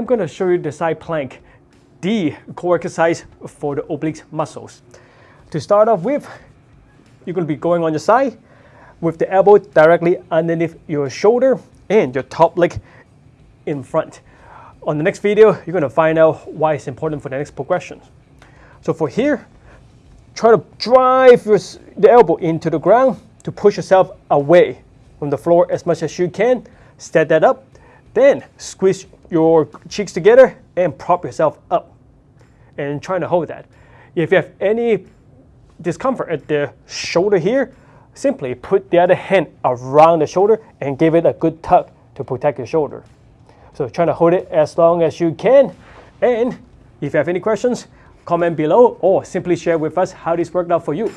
I'm going to show you the side plank, the core exercise for the oblique muscles. To start off with, you're going to be going on your side with the elbow directly underneath your shoulder and your top leg in front. On the next video, you're going to find out why it's important for the next progression. So for here, try to drive your, the elbow into the ground to push yourself away from the floor as much as you can. Set that up. Then squeeze your cheeks together and prop yourself up and trying to hold that. If you have any discomfort at the shoulder here, simply put the other hand around the shoulder and give it a good tug to protect your shoulder. So try to hold it as long as you can. And if you have any questions, comment below or simply share with us how this worked out for you.